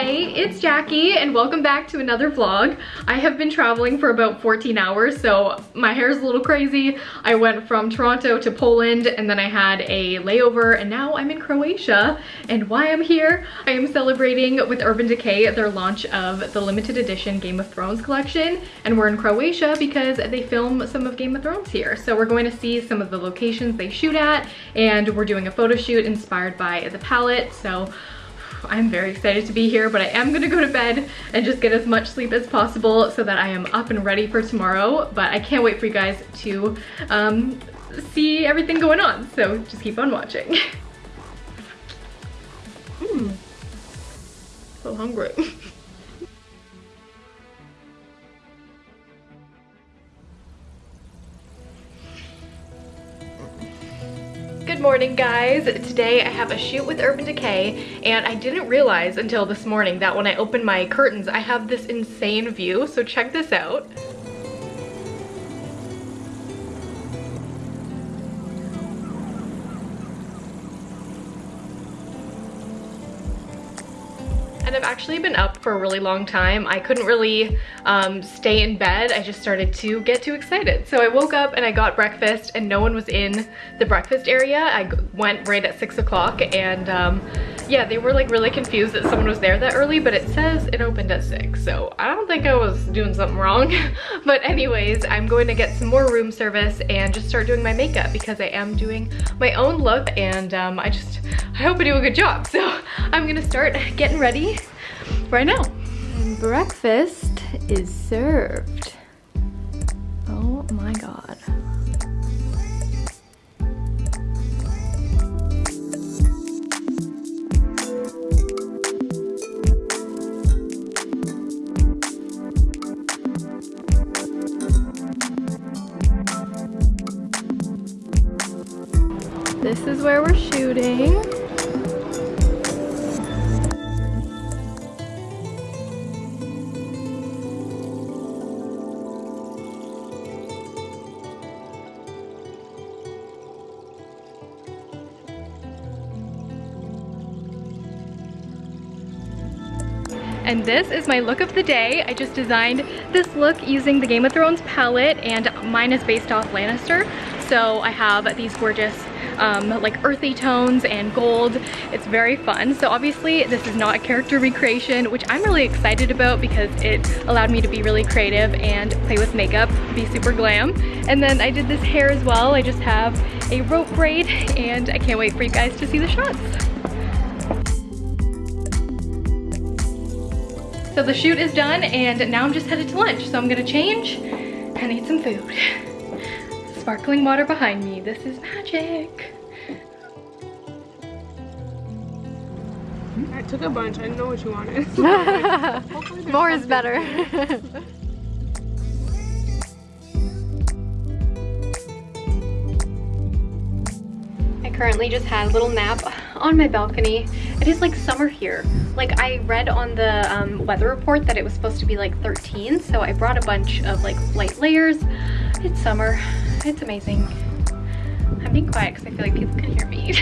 Hey, it's Jackie and welcome back to another vlog. I have been traveling for about 14 hours, so my hair is a little crazy. I went from Toronto to Poland and then I had a layover and now I'm in Croatia. And why I'm here, I am celebrating with Urban Decay their launch of the limited edition Game of Thrones collection. And we're in Croatia because they film some of Game of Thrones here. So we're going to see some of the locations they shoot at and we're doing a photo shoot inspired by the palette. So I'm very excited to be here, but I am gonna go to bed and just get as much sleep as possible so that I am up and ready for tomorrow. But I can't wait for you guys to um, see everything going on. So just keep on watching. Mmm, so hungry. morning guys. Today I have a shoot with Urban Decay and I didn't realize until this morning that when I open my curtains I have this insane view so check this out. Actually been up for a really long time. I couldn't really um, stay in bed. I just started to get too excited. So I woke up and I got breakfast and no one was in the breakfast area. I went right at six o'clock and um, yeah, they were like really confused that someone was there that early, but it says it opened at six. So I don't think I was doing something wrong. but anyways, I'm going to get some more room service and just start doing my makeup because I am doing my own look and um, I just, I hope I do a good job. So I'm gonna start getting ready right now. And breakfast is served. Oh my God. And this is my look of the day. I just designed this look using the Game of Thrones palette and mine is based off Lannister. So I have these gorgeous um, like earthy tones and gold. It's very fun. So obviously this is not a character recreation, which I'm really excited about because it allowed me to be really creative and play with makeup, be super glam. And then I did this hair as well. I just have a rope braid and I can't wait for you guys to see the shots. So the shoot is done and now I'm just headed to lunch. So I'm gonna change and eat some food. Sparkling water behind me. This is magic. I took a bunch. I didn't know what you wanted. More is better. Currently just had a little nap on my balcony. It is like summer here. Like I read on the um, weather report that it was supposed to be like 13, so I brought a bunch of like light layers. It's summer. It's amazing. I'm being quiet because I feel like people can hear me.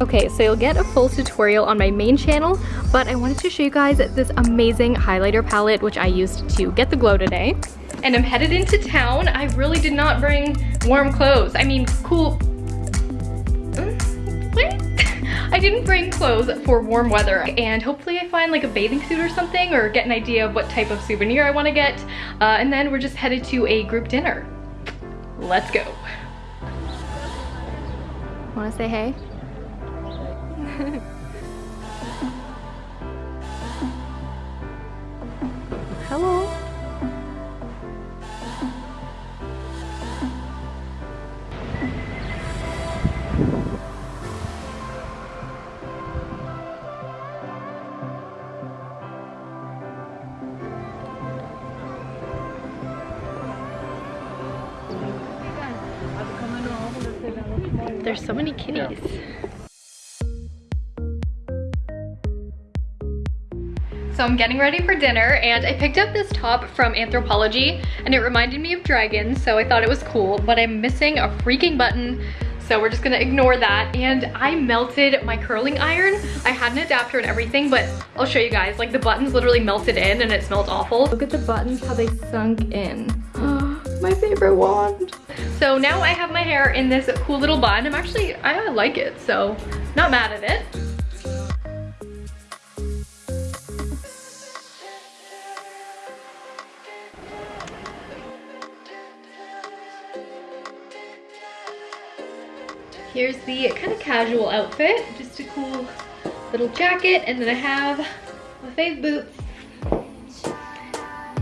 okay, so you'll get a full tutorial on my main channel, but I wanted to show you guys this amazing highlighter palette which I used to get the glow today. And I'm headed into town. I really did not bring warm clothes. I mean, cool I didn't bring clothes for warm weather and hopefully I find like a bathing suit or something or get an idea of what type of souvenir I want to get. Uh, and then we're just headed to a group dinner. Let's go. Want to say hey? There's so many kitties. So I'm getting ready for dinner and I picked up this top from Anthropologie and it reminded me of dragons so I thought it was cool but I'm missing a freaking button So we're just gonna ignore that. And I melted my curling iron. I had an adapter and everything, but I'll show you guys. Like the buttons literally melted in and it smelled awful. Look at the buttons, how they sunk in. My favorite wand. So now I have my hair in this cool little bun. I'm actually, I like it, so not mad at it. Here's the kind of casual outfit, just a cool little jacket, and then I have my fave boots.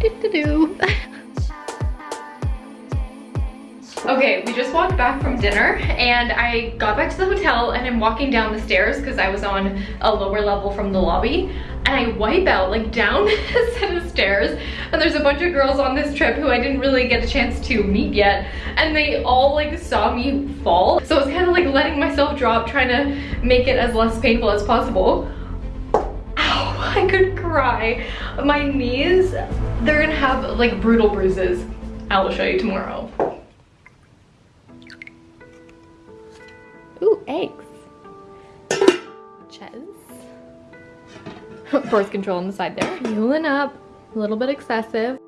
Do -do -do. Okay, we just walked back from dinner and I got back to the hotel and I'm walking down the stairs because I was on a lower level from the lobby and I wipe out like down a set of stairs and there's a bunch of girls on this trip who I didn't really get a chance to meet yet and they all like saw me fall. So I was kind of like letting myself drop trying to make it as less painful as possible. Ow, I could cry. My knees, they're gonna have like brutal bruises. I will show you tomorrow. Eggs. Ches. Birth control on the side there. Muling up, a little bit excessive.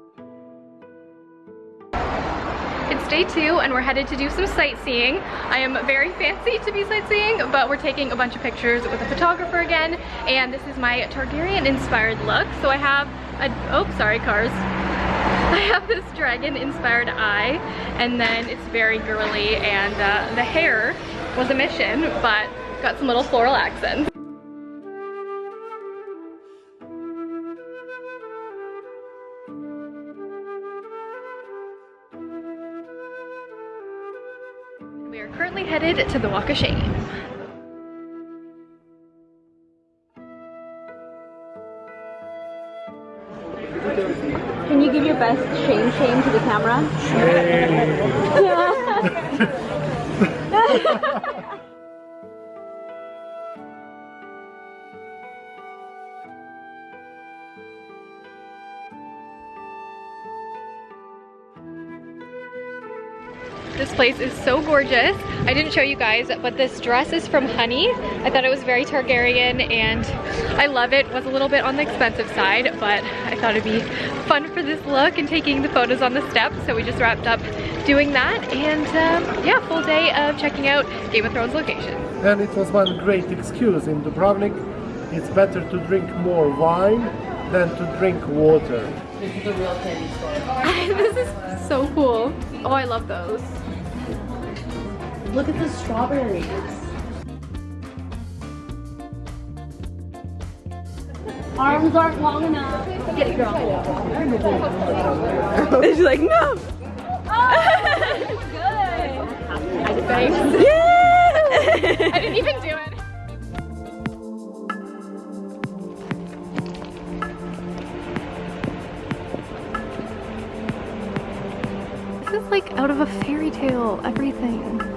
It's day two and we're headed to do some sightseeing. I am very fancy to be sightseeing, but we're taking a bunch of pictures with a photographer again. And this is my Targaryen inspired look. So I have a, oh, sorry cars. I have this dragon inspired eye and then it's very girly and uh, the hair was a mission, but got some little floral accents. We are currently headed to the Walk of Shame. Can you give your best shame shame to the camera? This place is so gorgeous. I didn't show you guys, but this dress is from Honey. I thought it was very Targaryen and I love it. Was a little bit on the expensive side, but I thought it'd be fun for this look and taking the photos on the steps. So we just wrapped up doing that and um, yeah, full day of checking out Game of Thrones locations. And it was one great excuse in Dubrovnik. It's better to drink more wine than to drink water. This is a real candy store. this is so cool. Oh, I love those. Look at the strawberries. Arms aren't long enough. Get it, girl. She's like, no. Oh, good. Thanks. Yeah! I didn't even do it. This is like out of a fairy tale, everything.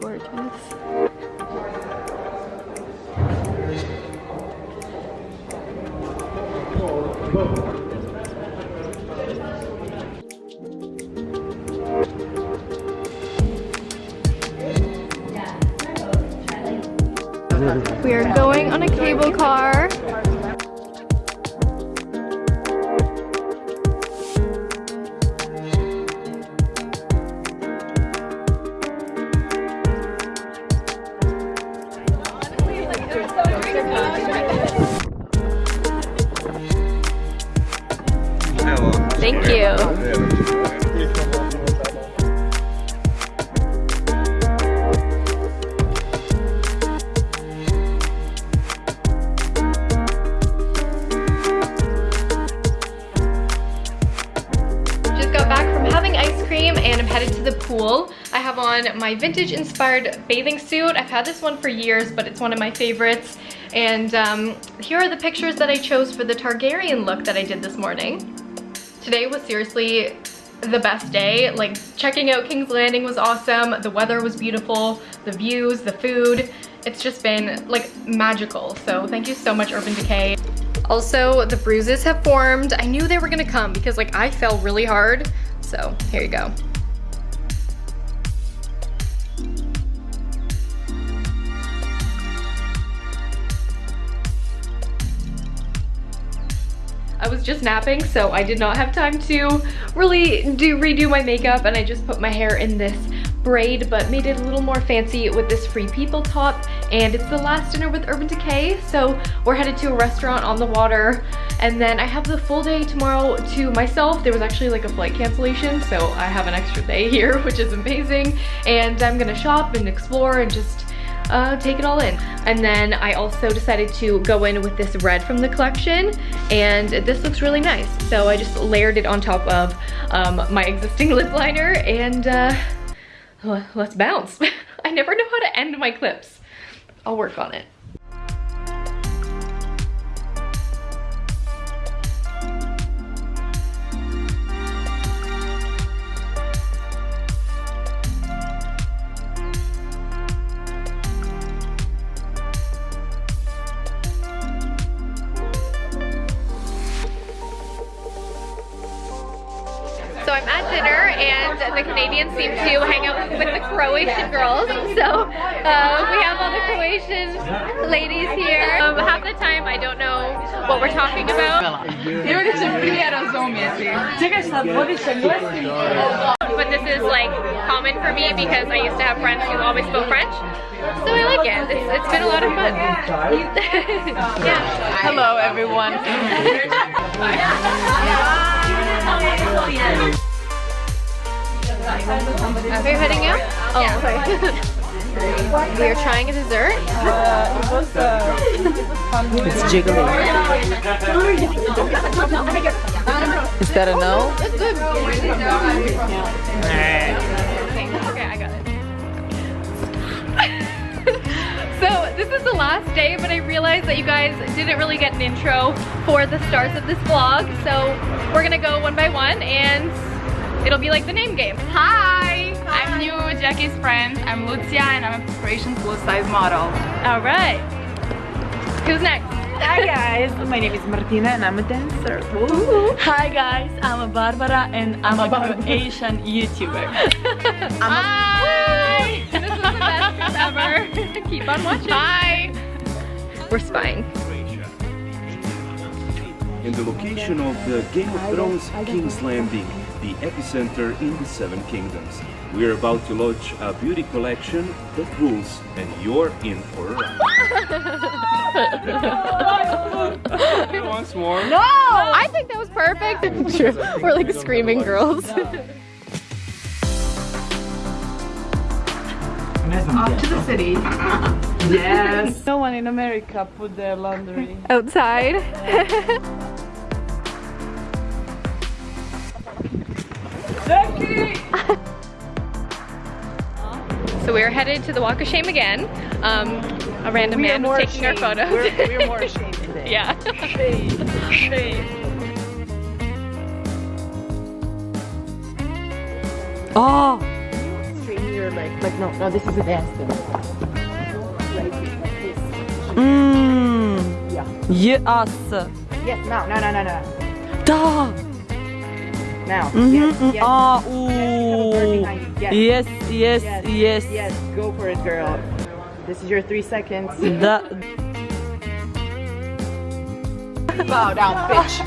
Gorgeous. You. Just got back from having ice cream and I'm headed to the pool. I have on my vintage inspired bathing suit. I've had this one for years, but it's one of my favorites. And um, here are the pictures that I chose for the Targaryen look that I did this morning. Today was seriously the best day. Like checking out King's Landing was awesome. The weather was beautiful, the views, the food. It's just been like magical. So thank you so much Urban Decay. Also, the bruises have formed. I knew they were gonna come because like I fell really hard. So here you go. I was just napping, so I did not have time to really do redo my makeup and I just put my hair in this braid but made it a little more fancy with this Free People top and it's the last dinner with Urban Decay so we're headed to a restaurant on the water and then I have the full day tomorrow to myself. There was actually like a flight cancellation so I have an extra day here which is amazing and I'm gonna shop and explore and just uh, take it all in. And then I also decided to go in with this red from the collection and this looks really nice. So I just layered it on top of um, my existing lip liner and uh, let's bounce. I never know how to end my clips. I'll work on it. Croatian girls. So uh, we have all the Croatian ladies here. Um, half the time I don't know what we're talking about. But this is like common for me because I used to have friends who always spoke French. So I like it. It's, it's been a lot of fun. yeah. Hello, everyone. Are you heading out? Oh, sorry. we are trying a dessert. It's jiggly. Is that a no? Oh, it's good. Okay, I got it. so this is the last day, but I realized that you guys didn't really get an intro for the stars of this vlog. So we're gonna go one by one and it'll be like the name game. Hi! I'm new Jackie's friend. I'm Lucia and I'm a Croatian plus size model. All right. Who's next? Hi guys, my name is Martina and I'm a dancer. Hi guys, I'm a Barbara and I'm a Croatian YouTuber. Hi! This is the best ever. Keep on watching. Hi! We're spying. in the location of the Game of Thrones King's Landing, the epicenter in the Seven Kingdoms. We're about to launch a beauty collection that rules, and you're in for a ride. Once more. No! I think that was perfect. We're like screaming girls. Off to the city. yes. No one in America put their laundry. Outside. We're headed to the Walk of Shame again. Um, a random man was taking our photos. We're, we're more ashamed today. yeah. Shame. Shame. Oh! Straighten your leg. Like, no, no, this is a dance thing. Mmm. Yeah. Yes. Yes, now, no, no, no, no. Da! Now. Mhm, Yes, mm, yes. ah, Have a bird ooh. Yes. Yes, yes, Yes, yes. Yes, go for it, girl. This is your three seconds. Da- Bow down, bitch.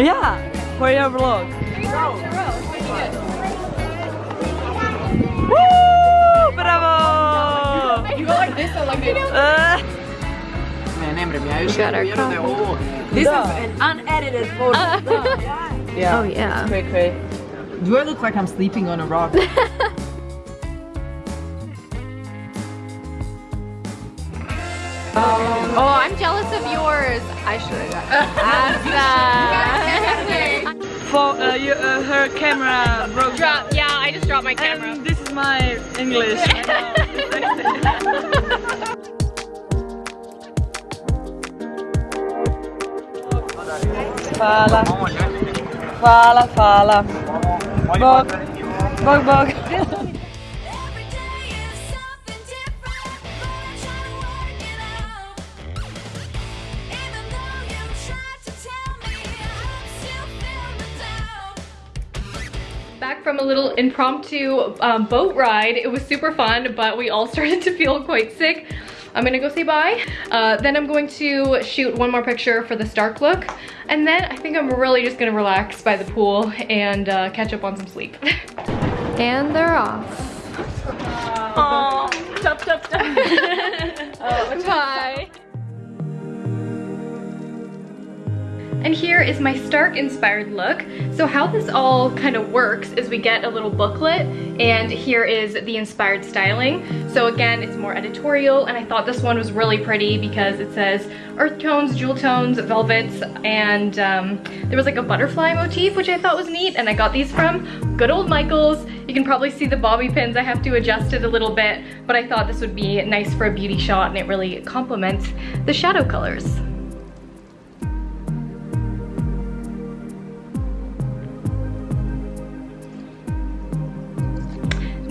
yeah, for your vlog. Woo! Bravo! You go like this or like this? Uh, Man, Emre, mi ja još got our jednu, jednu, ovo. This is an unedited photo. yeah. Oh yeah. Quick, quick. Do I look like I'm sleeping on a rock? Oh, I'm jealous of yours. I should have got for uh, you, uh, her camera broke Drop. Yeah, I just dropped my camera. And this is my English. Fala. Fala, fala. Bog. Bog, bog. impromptu um, boat ride. It was super fun, but we all started to feel quite sick. I'm gonna go say bye. Uh, then I'm going to shoot one more picture for the Stark look. And then I think I'm really just gonna relax by the pool and uh, catch up on some sleep. and they're off. Oh, stop, stop, stop. Bye. And here is my Stark inspired look. So how this all kind of works is we get a little booklet and here is the inspired styling. So again, it's more editorial and I thought this one was really pretty because it says earth tones, jewel tones, velvets, and um, there was like a butterfly motif, which I thought was neat. And I got these from good old Michael's. You can probably see the bobby pins. I have to adjust it a little bit, but I thought this would be nice for a beauty shot and it really complements the shadow colors.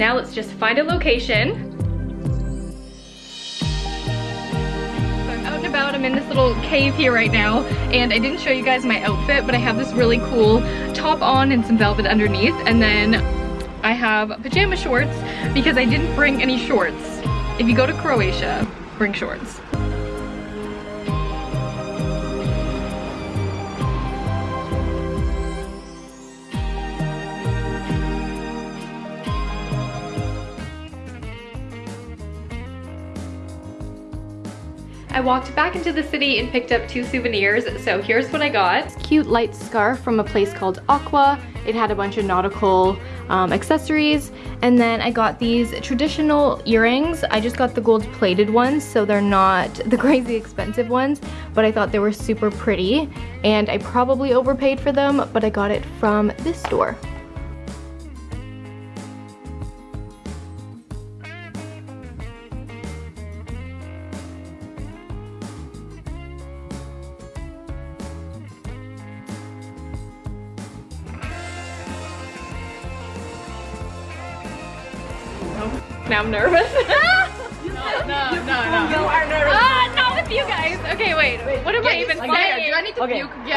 Now let's just find a location. I'm out and about, I'm in this little cave here right now, and I didn't show you guys my outfit, but I have this really cool top on and some velvet underneath, and then I have pajama shorts because I didn't bring any shorts. If you go to Croatia, bring shorts. I walked back into the city and picked up two souvenirs, so here's what I got. Cute light scarf from a place called Aqua. It had a bunch of nautical um, accessories, and then I got these traditional earrings. I just got the gold plated ones, so they're not the crazy expensive ones, but I thought they were super pretty, and I probably overpaid for them, but I got it from this store. I'm nervous. No, no, no. You are nervous. Ah, not with you guys. Okay, wait. What am I even saying? There, do I need to okay, okay.